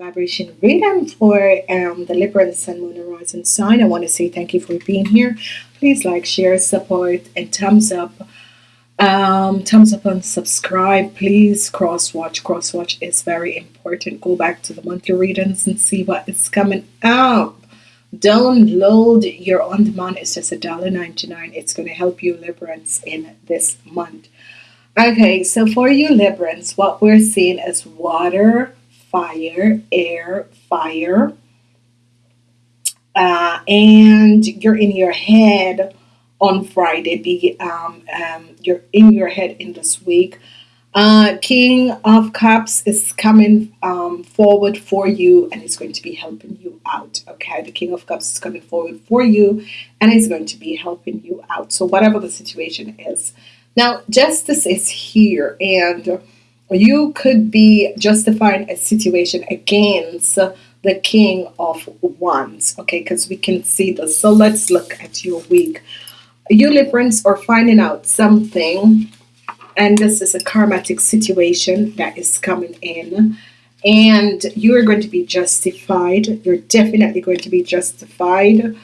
vibration reading for um, the Libra Sun, Moon, and Rising sign. I want to say thank you for being here. Please like, share, support, and thumbs up. Um, thumbs up and subscribe. Please cross watch. Cross watch is very important. Go back to the monthly readings and see what is coming up. Download your on demand. It's just a dollar ninety nine. It's going to help you Librans in this month. Okay, so for you Librans, what we're seeing is water fire, air, fire. Uh, and you're in your head on Friday. Be um, um, you're in your head in this week. Uh, King of Cups is coming um, forward for you and it's going to be helping you out. Okay, the King of Cups is coming forward for you and it's going to be helping you out. So, whatever the situation is, now justice is here and you could be justifying a situation against the king of wands okay? Because we can see this so let's look at your week. You Librans are finding out something and this is a karmatic situation that is coming in and you are going to be justified. You're definitely going to be justified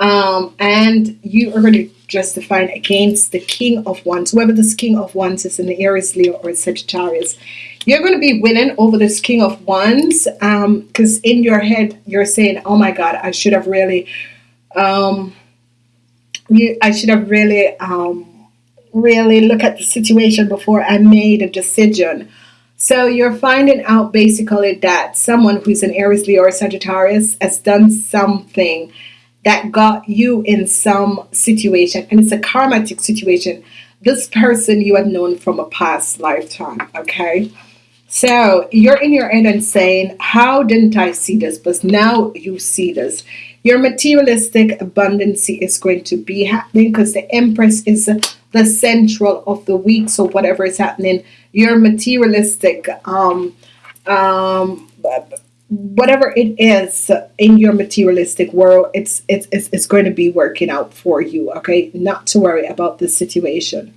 um, and you are going to justify against the king of wands whoever this king of wands is in the Aries Leo or Sagittarius. You're going to be winning over this king of wands because um, in your head you're saying oh my god I should have really um, you, I should have really um, really look at the situation before I made a decision. So you're finding out basically that someone who's an Aries Leo or Sagittarius has done something that got you in some situation and it's a karmatic situation. This person you have known from a past lifetime okay? So you're in your head and saying how didn't I see this? But now you see this. Your materialistic abundance is going to be happening because the Empress is the central of the week so whatever is happening your materialistic um um whatever it is in your materialistic world it's, it's it's going to be working out for you okay? Not to worry about the situation.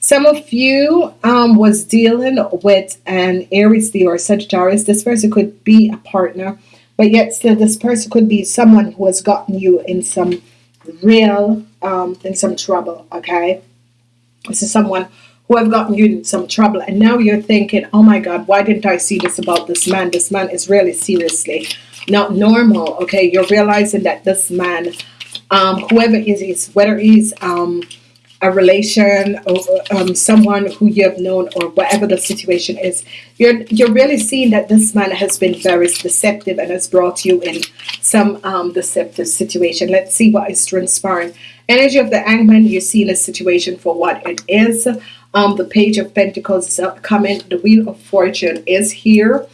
Some of you um, was dealing with an Aries Leo or Sagittarius. This person could be a partner but yet still this person could be someone who has gotten you in some real um, in some trouble okay? This is someone who have gotten you in some trouble. And now you're thinking oh my god why didn't I see this about this man? This man is really seriously not normal. Okay you're realizing that this man um, whoever is is whether he's um, a relation or um, someone who you have known or whatever the situation is you're you're really seeing that this man has been very deceptive and has brought you in some um, deceptive situation. Let's see what is transpiring. Energy of the hangman you see the situation for what it is um, the page of Pentacles is coming the wheel of fortune is here.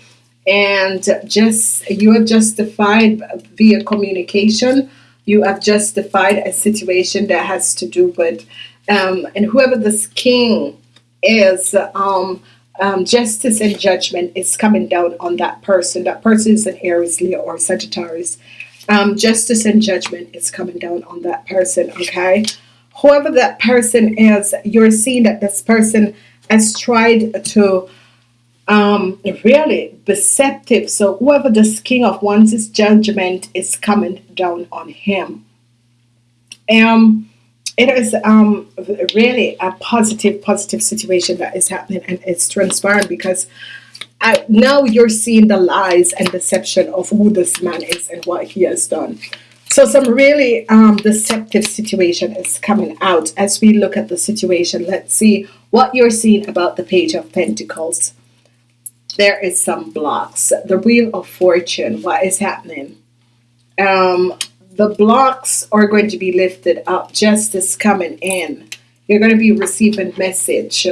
And just you have justified via communication. You have justified a situation that has to do with um, and whoever this king is um, um, justice and judgment is coming down on that person. That person is an Aries Leo or Sagittarius. Um, justice and judgment is coming down on that person okay whoever that person is you're seeing that this person has tried to um, really deceptive. So whoever this king of wands is judgment is coming down on him. Um it is um really a positive positive situation that is happening and it's transparent because I, uh, now you're seeing the lies and deception of who this man is and what he has done so some really um, deceptive situation is coming out as we look at the situation. Let's see what you're seeing about the page of Pentacles. There is some blocks. The Wheel of Fortune. What is happening? Um, the blocks are going to be lifted up. Justice coming in. You're going to be receiving message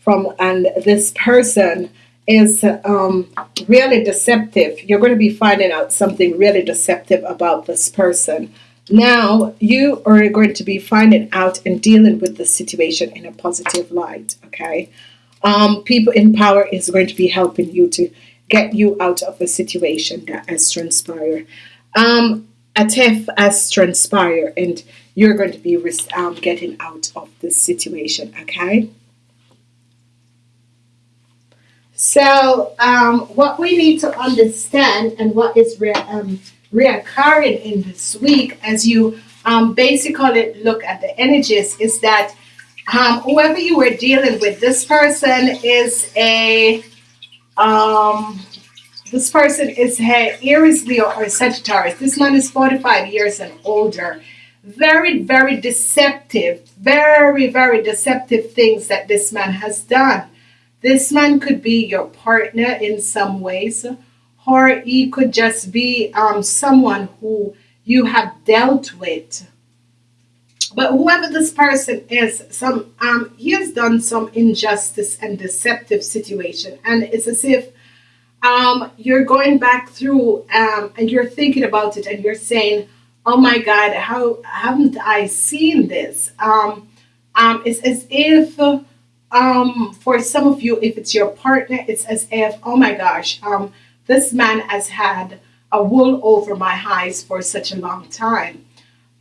from and this person is um, really deceptive. You're going to be finding out something really deceptive about this person. Now you are going to be finding out and dealing with the situation in a positive light. Okay. Um, people in power is going to be helping you to get you out of a situation that has transpired. Um, a theft has transpired and you're going to be um, getting out of this situation. Okay. So, um, what we need to understand and what is re- um, reoccurring in this week as you um, basically look at the energies is that um, whoever you were dealing with, this person is a um, this person is a Aries, Leo, or Sagittarius. This man is 45 years and older. Very, very deceptive, very, very deceptive things that this man has done. This man could be your partner in some ways, or he could just be um, someone who you have dealt with. But whoever this person is, some um, he has done some injustice and deceptive situation, and it's as if um, you're going back through um, and you're thinking about it, and you're saying, "Oh my God, how haven't I seen this?" Um, um, it's as if um, for some of you, if it's your partner, it's as if, oh my gosh, um, this man has had a wool over my eyes for such a long time.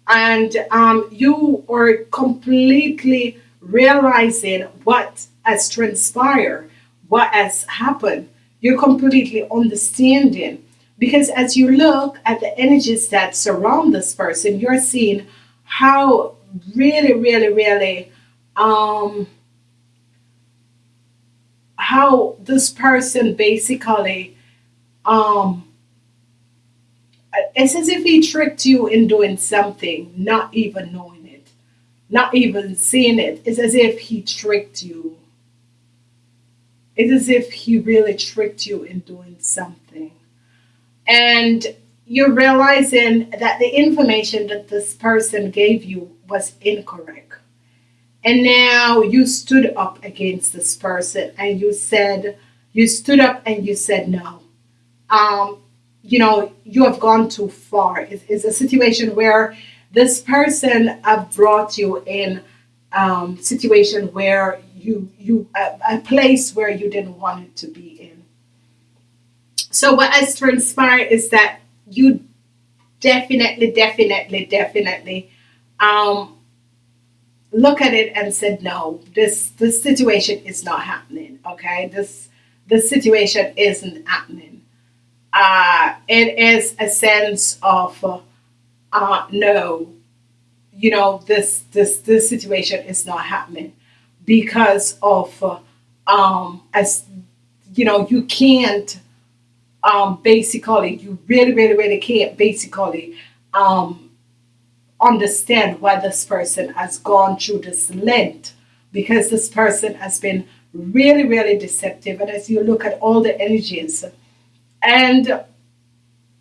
And um, you are completely realizing what has transpired, what has happened. You're completely understanding. Because as you look at the energies that surround this person, you're seeing how really, really, really um, how this person basically um it's as if he tricked you in doing something not even knowing it not even seeing it. It's as if he tricked you. It's as if he really tricked you in doing something. And you're realizing that the information that this person gave you was incorrect and now you stood up against this person and you said, you stood up and you said no. Um, you know, you have gone too far. It's, it's a situation where this person have brought you in um, situation where you you a, a place where you didn't want it to be in. So what has transpired is that you definitely, definitely, definitely um, look at it and said, no, this this situation is not happening. Okay, this this situation isn't happening. Uh, it is a sense of uh, uh, no, you know, this this this situation is not happening because of uh, um, as you know, you can't um, basically, you really, really, really can't basically um, understand why this person has gone through this length because this person has been really, really deceptive. And as you look at all the energies, and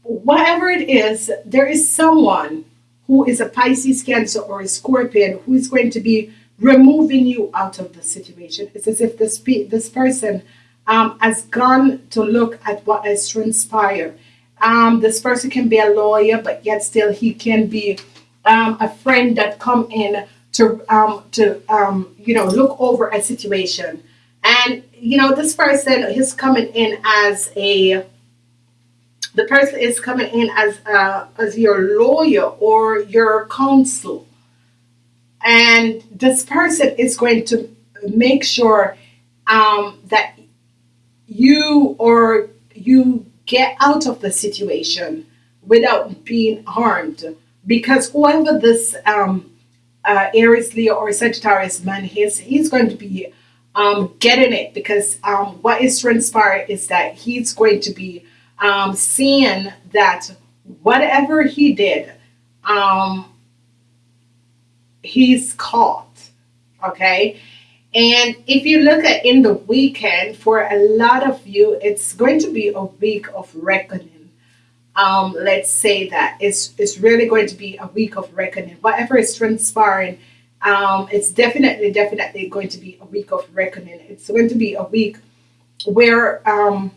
whatever it is, there is someone who is a Pisces, Cancer, or a Scorpion who is going to be removing you out of the situation. It's as if this, this person um, has gone to look at what has transpired. Um, this person can be a lawyer, but yet still he can be um, a friend that come in to um, to um, you know look over a situation, and you know this person is coming in as a the person is coming in as uh, as your lawyer or your counsel, and this person is going to make sure um, that you or you get out of the situation without being harmed because whoever this um, uh, Aries, Leo, or Sagittarius man is, he's going to be um, getting it because um, what is transpired is that he's going to be um, seeing that whatever he did, um, he's caught. Okay. And if you look at in the weekend, for a lot of you, it's going to be a week of reckoning um, let's say that it's it's really going to be a week of reckoning. Whatever is transpiring, um, it's definitely definitely going to be a week of reckoning. It's going to be a week where um,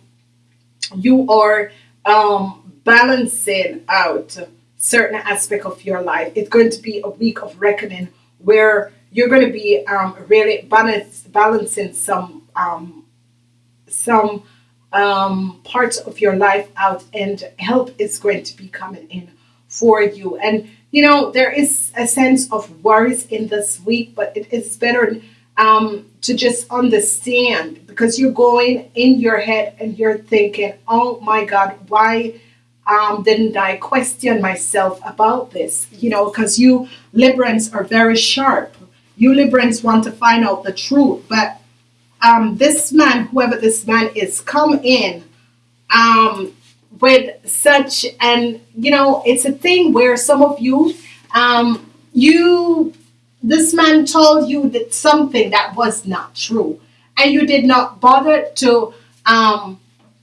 you are um, balancing out certain aspect of your life. It's going to be a week of reckoning where you're going to be um, really balance, balancing some um, some um, parts of your life out, and help is going to be coming in for you. And you know, there is a sense of worries in this week, but it is better um, to just understand because you're going in your head and you're thinking, oh my God, why um, didn't I question myself about this? You know, because you Librans are very sharp. You Librans want to find out the truth, but um, this man, whoever this man is, come in um, with such, and you know, it's a thing where some of you, um, you, this man told you that something that was not true, and you did not bother to, um,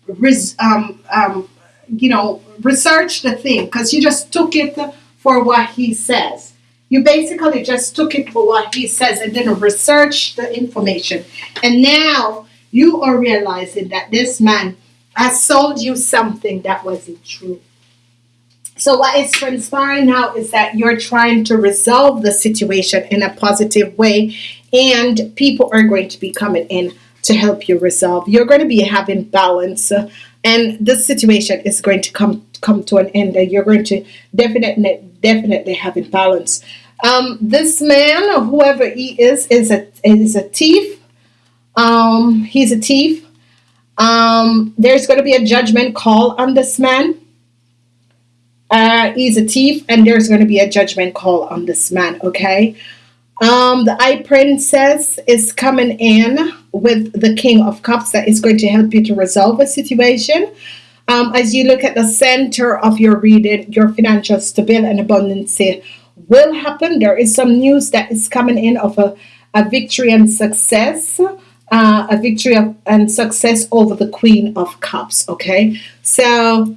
res, um, um, you know, research the thing because you just took it for what he says. You basically just took it for what he says and didn't research the information. And now you are realizing that this man has sold you something that wasn't true. So what is transpiring now is that you're trying to resolve the situation in a positive way and people are going to be coming in to help you resolve. You're going to be having balance uh, and this situation is going to come come to an end and you're going to definitely definitely having balance. Um, this man, whoever he is, is a is a thief. Um, he's a thief. Um, there's going to be a judgment call on this man. Uh, he's a thief, and there's going to be a judgment call on this man. Okay. Um, the High Priestess is coming in with the King of Cups that is going to help you to resolve a situation. Um, as you look at the center of your reading, your financial stability and abundance will happen. There is some news that is coming in of a, a victory and success uh, a victory of, and success over the Queen of Cups. Okay, so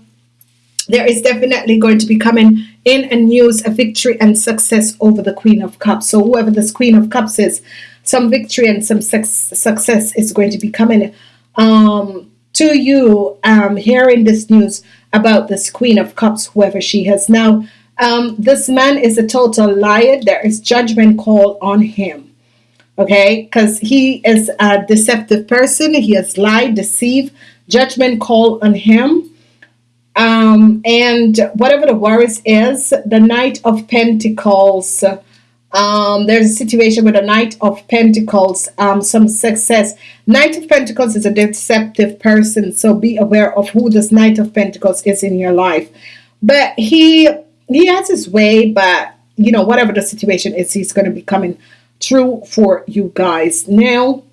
there is definitely going to be coming in a news a victory and success over the Queen of Cups. So whoever this Queen of Cups is, some victory and some success is going to be coming um, to you. Um, hearing this news about this Queen of Cups, whoever she has now. Um, this man is a total liar. There is judgment call on him okay because he is a deceptive person he has lied deceived judgment call on him um, and whatever the worries is the knight of pentacles um, there's a situation with a knight of pentacles um, some success knight of pentacles is a deceptive person so be aware of who this knight of pentacles is in your life but he he has his way but you know whatever the situation is he's going to be coming true for you guys. Now,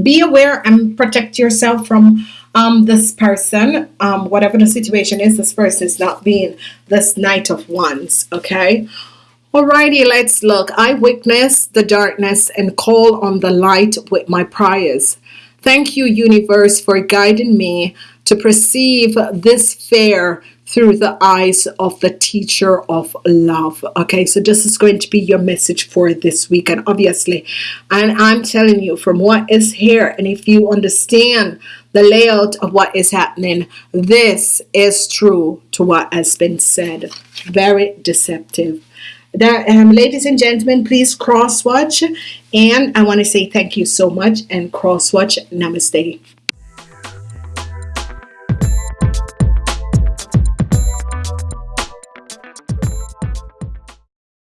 be aware and protect yourself from um, this person. Um, whatever the situation is, this person is not being this Knight of Wands, okay? Alrighty, let's look. I witness the darkness and call on the light with my prayers. Thank you, universe, for guiding me to perceive this fair through the eyes of the teacher of love okay so this is going to be your message for this week and obviously and I'm telling you from what is here and if you understand the layout of what is happening this is true to what has been said very deceptive that um, ladies and gentlemen please cross watch. And I want to say thank you so much and cross watch. Namaste